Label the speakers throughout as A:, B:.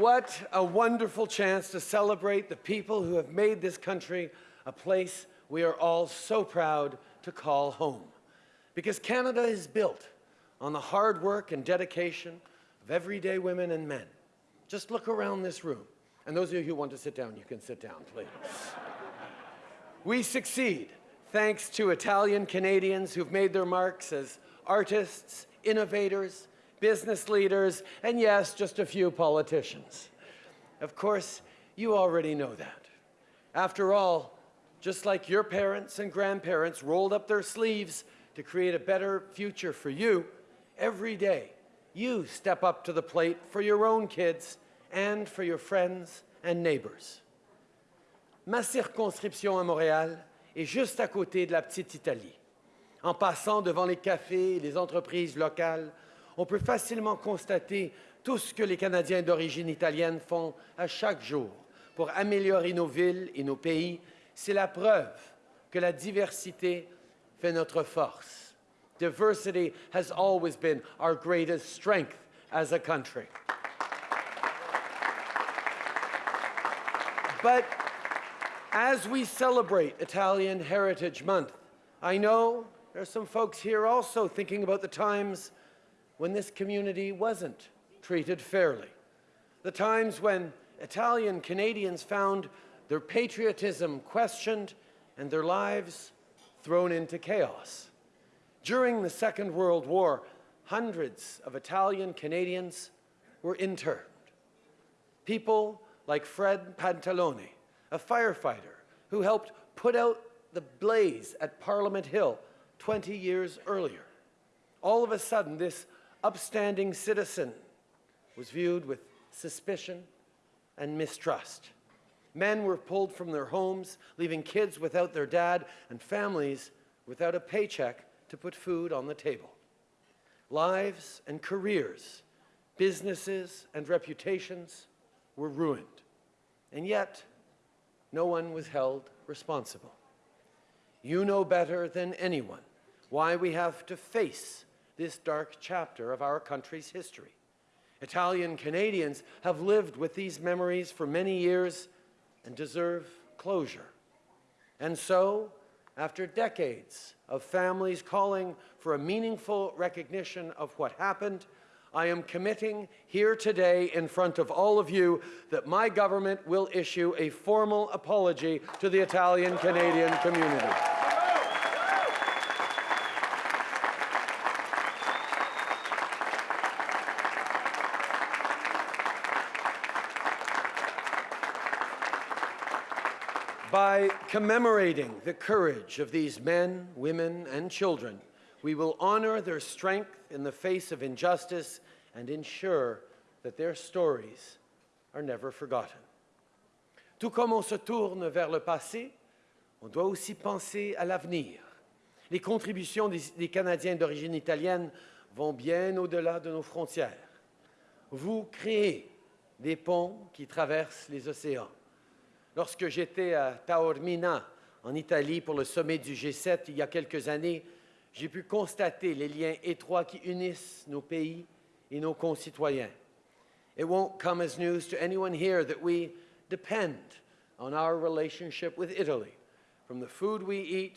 A: What a wonderful chance to celebrate the people who have made this country a place we are all so proud to call home. Because Canada is built on the hard work and dedication of everyday women and men. Just look around this room. And those of you who want to sit down, you can sit down, please. we succeed thanks to Italian Canadians who've made their marks as artists, innovators, business leaders, and yes, just a few politicians. Of course, you already know that. After all, just like your parents and grandparents rolled up their sleeves to create a better future for you, every day you step up to the plate for your own kids and for your friends and neighbors. Ma circonscription à Montréal est juste à côté de la petite Italie. En passant devant les cafés et les entreprises locales, on peut facilement constater tout ce que les Canadiens d'origine italienne font à chaque jour pour améliorer nos villes et nos pays. C'est la preuve que la diversité fait notre force. Diversity has always been our greatest strength as a country. But as we celebrate Italian Heritage Month, I know there are some folks here also thinking about the times when this community wasn't treated fairly. The times when Italian Canadians found their patriotism questioned and their lives thrown into chaos. During the Second World War, hundreds of Italian Canadians were interned. People like Fred Pantalone, a firefighter who helped put out the blaze at Parliament Hill 20 years earlier. All of a sudden, this upstanding citizen was viewed with suspicion and mistrust. Men were pulled from their homes, leaving kids without their dad and families without a paycheck to put food on the table. Lives and careers, businesses and reputations were ruined. And yet, no one was held responsible. You know better than anyone why we have to face this dark chapter of our country's history. Italian Canadians have lived with these memories for many years and deserve closure. And so, after decades of families calling for a meaningful recognition of what happened, I am committing here today in front of all of you that my government will issue a formal apology to the Italian Canadian community. By commemorating the courage of these men, women, and children, we will honor their strength in the face of injustice and ensure that their stories are never forgotten. Tout comme on se tourne vers le passé, on doit aussi penser à l'avenir. Les contributions des, des Canadiens d'origine italienne vont bien au-delà de nos frontières. Vous créez des ponts qui traversent les océans. Lorsque j'étais à Taormina, en Italie, pour le sommet du G7 il y a quelques années, j'ai pu constater les liens étroits qui unissent nos pays et nos concitoyens. It won't come as news to anyone here that we depend on our relationship with Italy, from the food we eat,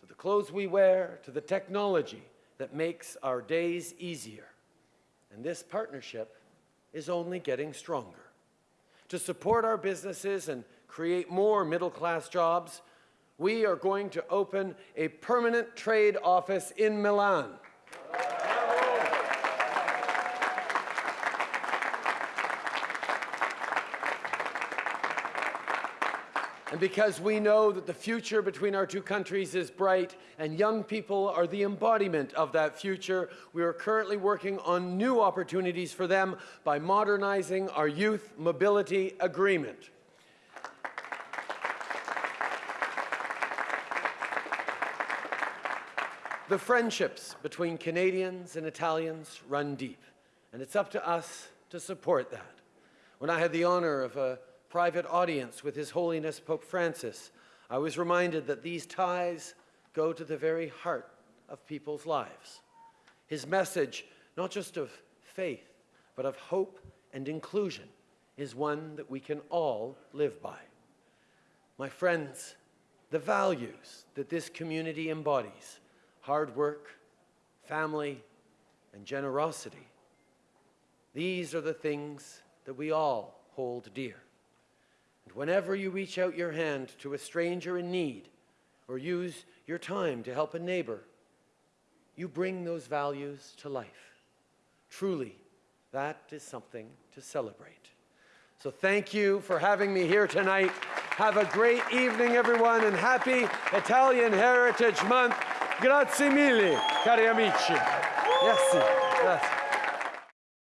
A: to the clothes we wear, to the technology that makes our days easier. And this partnership is only getting stronger. To support our businesses and create more middle-class jobs, we are going to open a permanent trade office in Milan. And because we know that the future between our two countries is bright and young people are the embodiment of that future, we are currently working on new opportunities for them by modernizing our Youth Mobility Agreement. The friendships between Canadians and Italians run deep, and it's up to us to support that. When I had the honor of a private audience with His Holiness Pope Francis, I was reminded that these ties go to the very heart of people's lives. His message, not just of faith, but of hope and inclusion, is one that we can all live by. My friends, the values that this community embodies hard work, family, and generosity these are the things that we all hold dear. And whenever you reach out your hand to a stranger in need or use your time to help a neighbor, you bring those values to life. Truly, that is something to celebrate. So thank you for having me here tonight. Have a great evening, everyone, and happy Italian Heritage Month. Grazie mille, cari amici. Merci. Grazie.